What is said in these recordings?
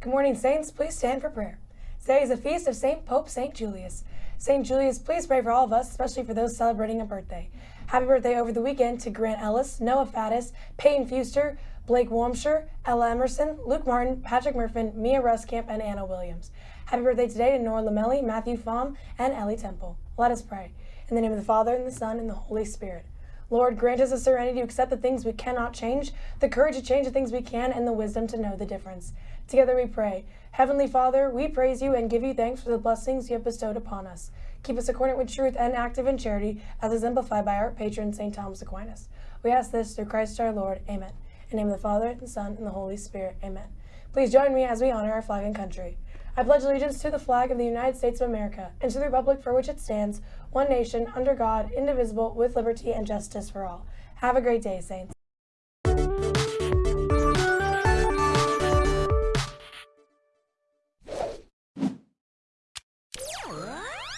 Good morning, Saints. Please stand for prayer. Today is the feast of St. Pope St. Julius. St. Julius, please pray for all of us, especially for those celebrating a birthday. Happy birthday over the weekend to Grant Ellis, Noah Faddis, Peyton Fuster, Blake Warmshire, Ella Emerson, Luke Martin, Patrick Murfin, Mia Ruskamp, and Anna Williams. Happy birthday today to Nora Lamelli, Matthew Fahm, and Ellie Temple. Let us pray. In the name of the Father, and the Son, and the Holy Spirit. Lord, grant us the serenity to accept the things we cannot change, the courage to change the things we can, and the wisdom to know the difference. Together we pray. Heavenly Father, we praise you and give you thanks for the blessings you have bestowed upon us. Keep us accordant with truth and active in charity, as exemplified by our patron, St. Thomas Aquinas. We ask this through Christ our Lord. Amen. In the name of the Father, and the Son, and the Holy Spirit. Amen. Please join me as we honor our flag and country. I pledge allegiance to the flag of the United States of America and to the republic for which it stands, one nation, under God, indivisible, with liberty and justice for all. Have a great day, Saints.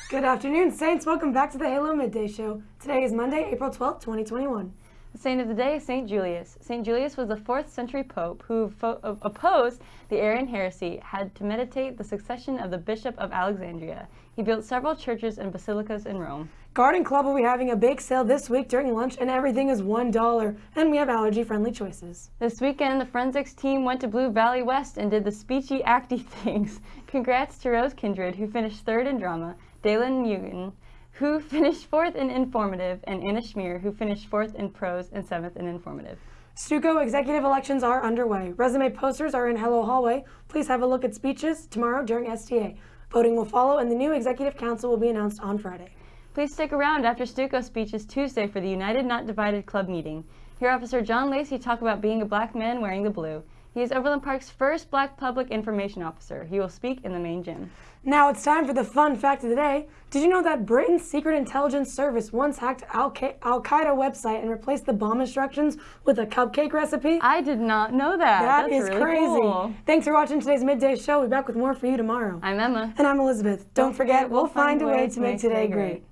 Good afternoon, Saints. Welcome back to the Halo Midday Show. Today is Monday, April 12th, 2021. The saint of the day is St. Julius. St. Julius was the 4th century pope who uh, opposed the Arian heresy, had to meditate the succession of the Bishop of Alexandria. He built several churches and basilicas in Rome. Garden Club will be having a bake sale this week during lunch and everything is $1 and we have allergy-friendly choices. This weekend, the forensics team went to Blue Valley West and did the speechy acty things. Congrats to Rose Kindred, who finished third in drama, Dalen Mugen, who finished fourth in informative, and Anna Schmier, who finished fourth in prose and seventh in informative. Stuco executive elections are underway. Resume posters are in Hello Hallway. Please have a look at speeches tomorrow during STA. Voting will follow and the new executive council will be announced on Friday. Please stick around after Stuco speeches Tuesday for the United Not Divided Club meeting. Hear Officer John Lacey talk about being a black man wearing the blue. He is Overland Park's first black public information officer. He will speak in the main gym. Now it's time for the fun fact of the day. Did you know that Britain's secret intelligence service once hacked Al-Qaeda website and replaced the bomb instructions with a cupcake recipe? I did not know that. That That's is really crazy. Cool. Thanks for watching today's Midday Show. We'll be back with more for you tomorrow. I'm Emma. And I'm Elizabeth. Don't, Don't forget, we'll find a way to make today great.